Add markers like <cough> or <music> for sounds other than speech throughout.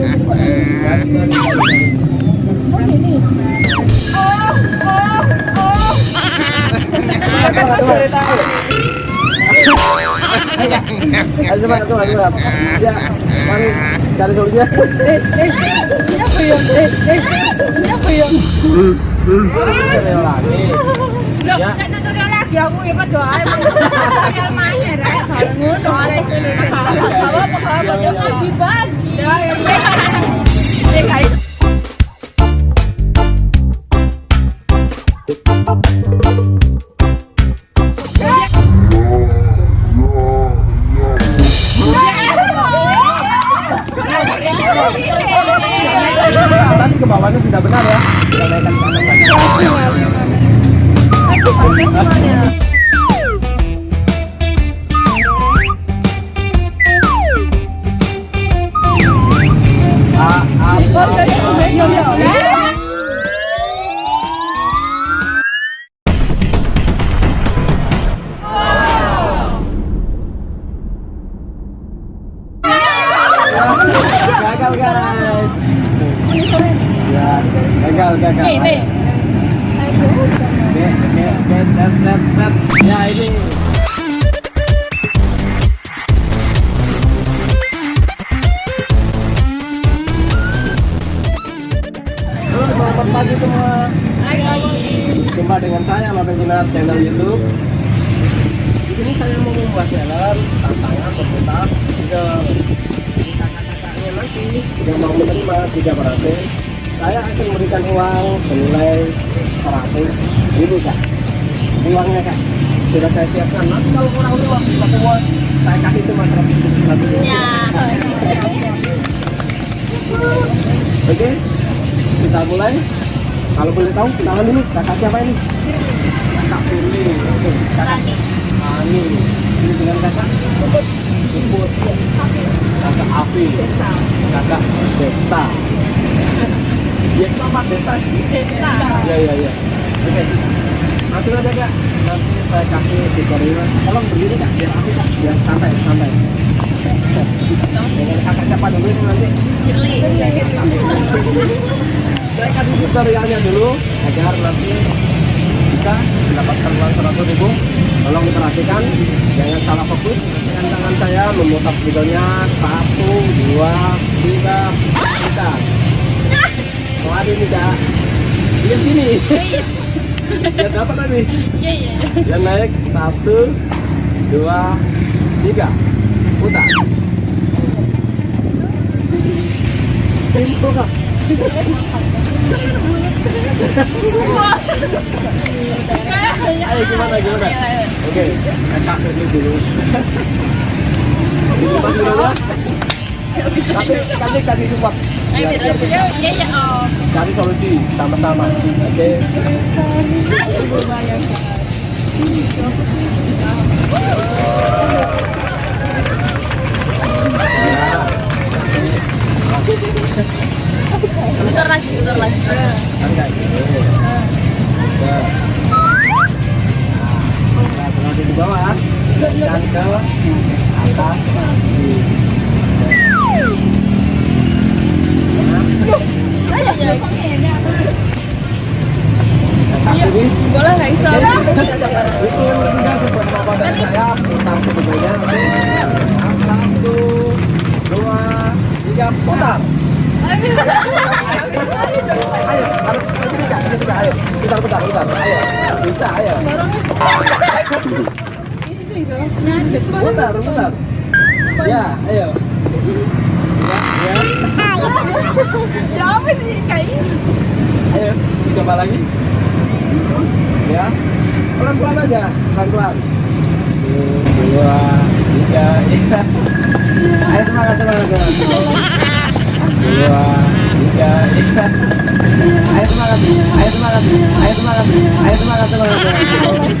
Ya, solusinya. Tutorial lagi. Ya. aku ya Pak doa. Tutorial mana rek? Kalau ngono arek ini. Apa apa apa jangan dibagi. Ya ya. Eh kayak ini. Jumpa dengan saya Mabel Jinar channel YouTube. Di sini saya mau membuat channel tantangan single. Jadi kakak-kakaknya nanti yang mau menerima tiga berarti saya akan memberikan uang senilai 100 ribu kak. Uangnya kak. Sudah saya siapkan. Nanti kalau kurang waktu semua saya kasih cuma 100 ribu. Ya. Oke, kita mulai. Kalau boleh tahu, kenalan dulu. Kakak siapa ini? Kakak Firly. Oke, kakak Ani. Ini dengan kakak? Puput. Puput. Kakak Afi. Kakak Desta. Ya, Desta. Iya, iya, iya. Oke. Kak. Nanti saya kasih tutorial. Tolong berdiri kak, biar biar santai, santai. Kakak siapa dulu nanti? Saya kasih tutorialnya dulu agar nanti mendapatkan uang seratus ribu. Tolong jangan salah fokus. Dengan tangan saya memutar videonya satu, dua, tiga, tiga. Keluar ini kak. Di sini. Biar dapat tadi. Iya iya. Dia naik satu, dua, tiga. Putar. Pintu kak. Ayo gimana gimana? Oke, kakak dulu dulu. Support dulu ya. Tapi kami kasih support. Cari solusi sama-sama. Oke. Bentar putar putar ya ayo. Ya ya. Ya apa sih kayak ini? ayo coba lagi. Ya. Pelan pelan aja pelan pelan dua tiga ya. Ayo semangat semangat semangat. Dua tiga ya. Ayo semangat. Ayo semangat. Ayo semangat. Ayo semangat semangat semangat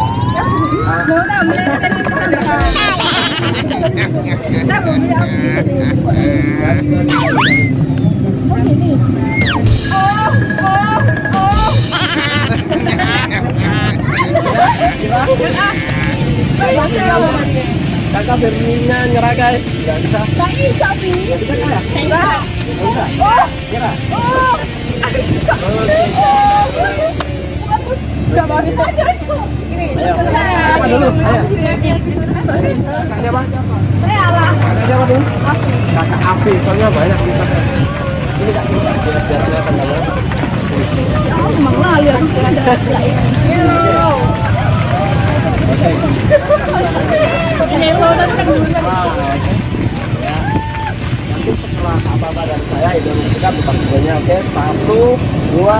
Oh. Oh, oh, oh. Kakak Berninya nyerah guys nggak bisa Tak bisa, Bi. nggak bisa ya Bisa. nggak bisa Oh, nyerah oh. Oh. Gak bagus aja. Ini. Siapa dulu? Siapa siapa dulu Afi soalnya banyak ini kak kan. Ya. Nanti setelah apa-apa dari saya itu kita buka videonya oke satu dua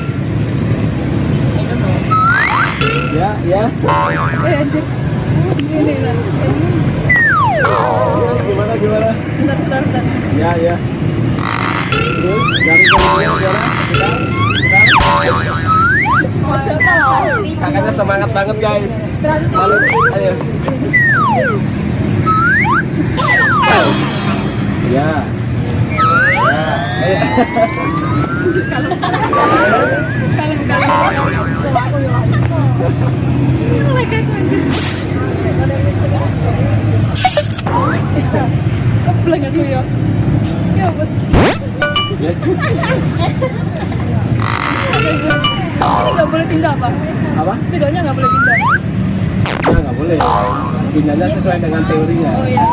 ya ya Eh, anjir. Ini. Ya, gimana gimana Bentar, bentar, bentar. ya ya terus tau. kakaknya semangat banget guys Transfer. Lalu, ayo ya ya ayo Kalau kalau. Oh my god, anjir. Kebelang aku ya. Ya, buat. Ya, Ini nggak boleh pindah apa? apa nggak boleh pindah. ya nggak boleh pindahnya sesuai dengan teorinya Oh iya.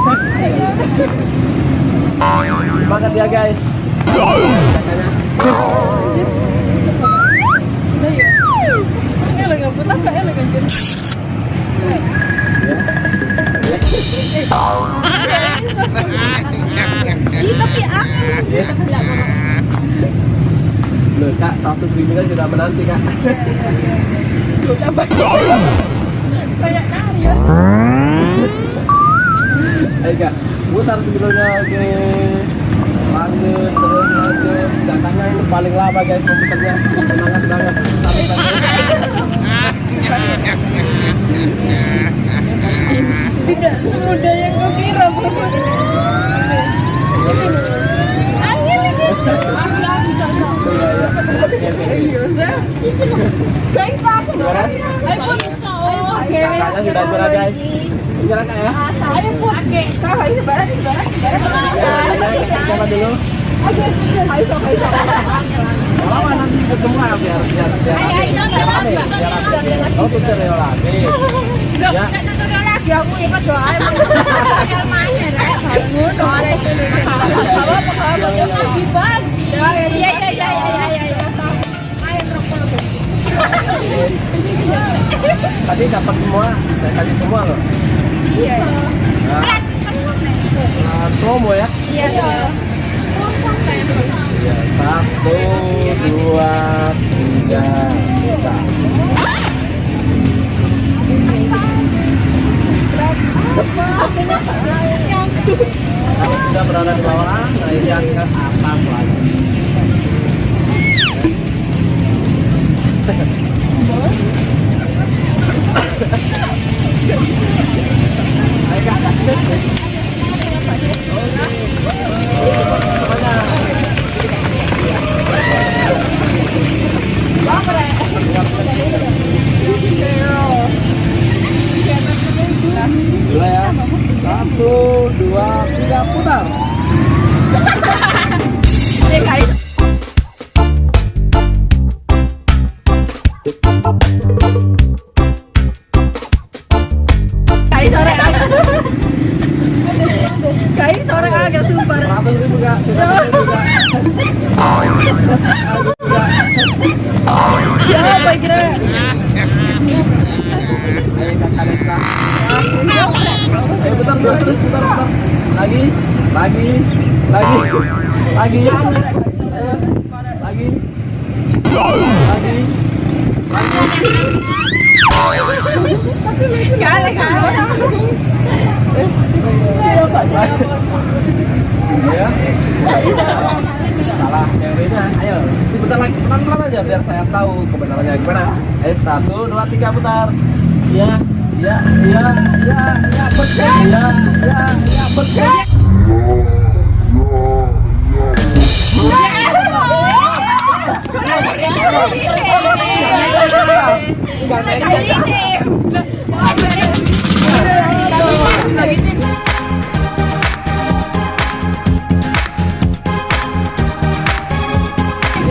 ya guys bimbingan sudah menanti kak Udah banyak. Banyak nari ya. Ayo kak, putar videonya oke Lanjut, terus lanjut Kakaknya ini paling lama guys komputernya Semangat banget Sampai Tidak semudah yang kau kira, Bro. Angin ini. Aku aku bisa. Guys, aku. Ayo bisa. Oke. Kakaknya sudah juara guys Juara kak ya Ayo pun. Oke. Kau ini barang ini barang. Siapa dulu? Ayo, ayo, ayo. Lama nanti biar biar biar Ayo. Oh lagi Ya. lagi aku ikut doa. Ya, itu. Apa apa ya lagi bang. Ya iya iya iya iya iya iya. Tadi dapat semua, saya kasih semua loh Iya. Nah, promo ya Iya. Ya, satu, dua, tiga, kita. Kalau sudah berada di bawah, naikkan ke atas lagi. Ayo Satu, dua, tiga, putar. Salah yang lainnya. Ayo, diputar lagi pelan-pelan aja biar saya tahu kebenarannya gimana. Ayo satu, dua, tiga putar. Ya, ya, ya, ya, ya, betul. Ya, ya, ya, betul. Tinggal naik.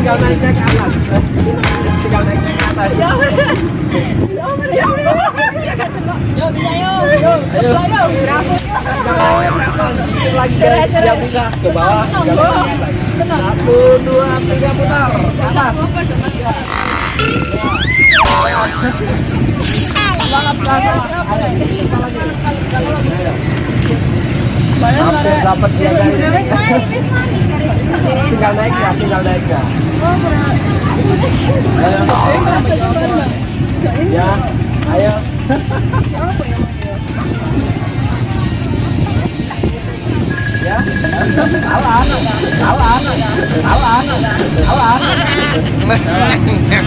Tinggal naiknya ke atas. Tinggal naiknya ke atas. Yuk, bisa yuk. Ayo. Ayo, Sedikit lagi guys, biar bisa ke bawah. Naik. Satu, dua, tiga putar. Atas. Hampir dapat dia dari Tinggal naik ya, tinggal naik ya. Ayo. Ya, ayo. Ya, salah, salah, salah, salah. anak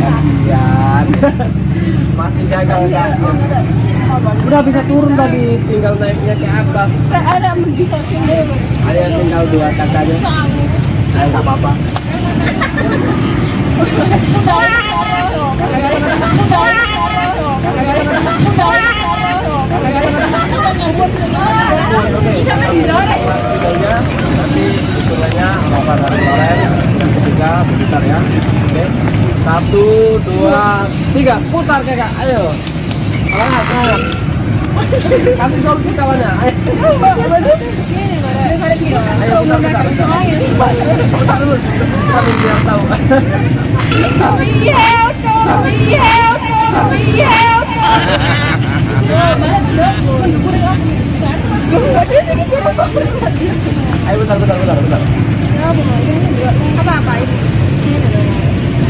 Kasihan. <laughs> Masih gagal kan? Udah bisa turun tadi, tinggal naiknya ke atas. Ada bisa sini. Ada yang tinggal dua kakaknya. Ayo nggak apa-apa. Nanti yang ketiga ya. Oke, satu, dua, tiga, putar kakak. Ayo. Semangat, semangat. Kasih solusi kawannya. Ayo. Ayo. Putar dulu. Putar dulu biar tahu. Ayo putar, putar, putar, putar. Apa-apa ini?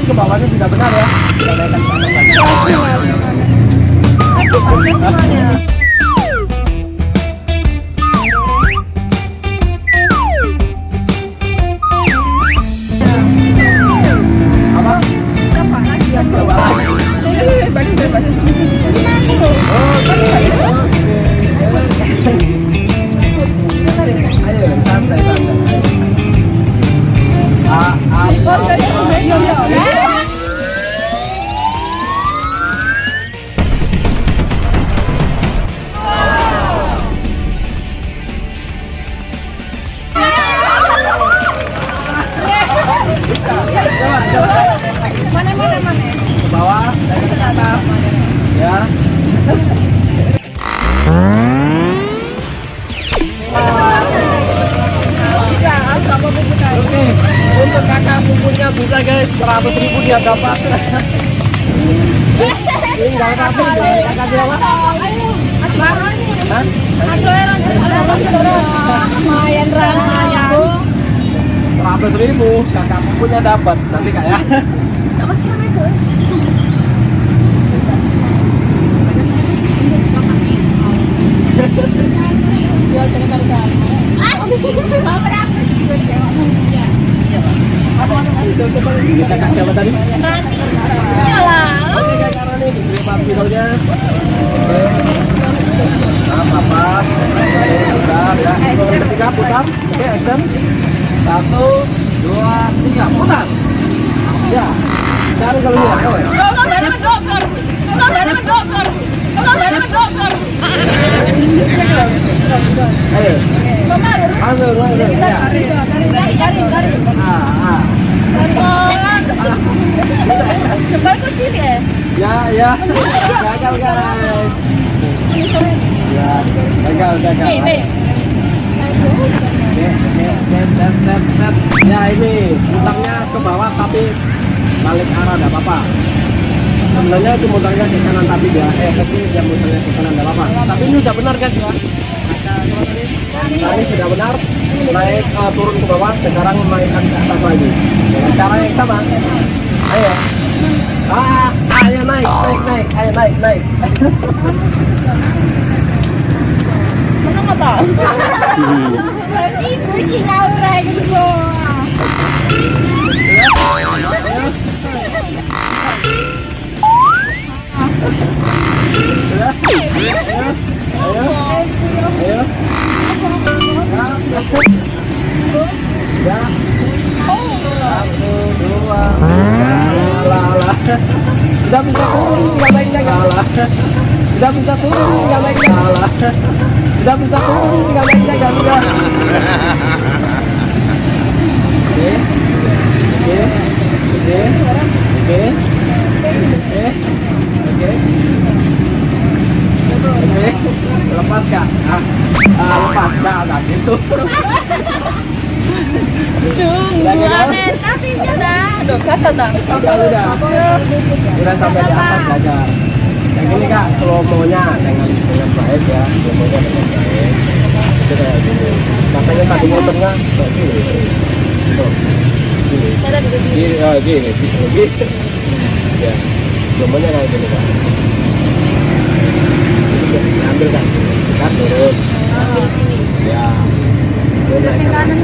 Tadi ke bawahnya sudah benar ya. Kita naikkan ke atas ya. 100 ribu, kakak bukunya dapat. Nanti ya. Ini kakak siapa tadi? Iyalah. Oke Rani, diberi empat pisaunya. Oke, putar ya. Yang ketiga putar. Oke, action. Satu, dua, tiga, putar. Ya. Cari kalau. Ayo. Ayo. Kemari. Ayo, ayo, ayo. Ya. Gagal, gagal. Nih, nih. Ya ini mutarnya ke bawah tapi balik arah tidak apa-apa. Sebenarnya itu mutarnya ke kanan tapi dia eh tapi dia mutarnya ke kanan tidak apa-apa. Tapi ini sudah benar guys ya. Tadi sudah benar naik eh, turun ke bawah sekarang naikkan ke atas lagi dengan cara yang sama. Ayo. Ah, ayo naik, naik, naik, ayo naik, naik. <laughs> Mana nggak tahu? Lagi bikin aura gitu. Ayo. Ayo. Ya. Satu, dua, lah, lah. Sudah bisa turun, tinggal naiknya Sudah bisa turun. Sudah bisa naiknya galah. Oke, oke, oke, oke, oke, lepas kak. Ah, ah lepas gitu. Sungguh sampai di atas gagal. Yang ini kak, slow mo-nya dengan dengan baik ya, slow mo-nya dengan baik. Itu kayak gini. Makanya tadi motornya kayak gini. Tuh, gini. Gini, oh, gini, gini. Ya, slow mo-nya kayak gini kak. Ambil kak, kita turun. Ambil sini. Ya. Turun kanan.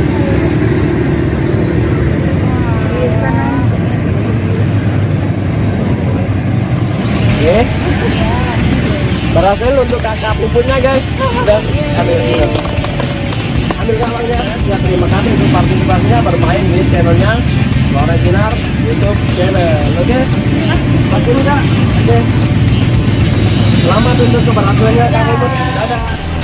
Oke. Berhasil untuk kakak pupuknya guys. Dan ambil ambil. Gambarnya. Ya terima kasih untuk partisipasinya bermain di channelnya Lore Kinar YouTube channel. Oke. Masih enggak? Oke. Selamat untuk keberhasilannya kak Ibut. Dadah.